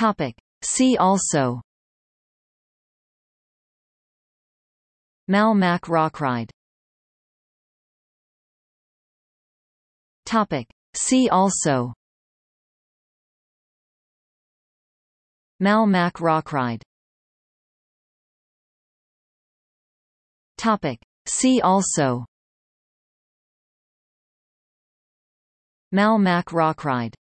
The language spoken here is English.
Topic. See also Malmac Rockride Topic. See also Malmac Rockride Topic. See also Malmac Rockride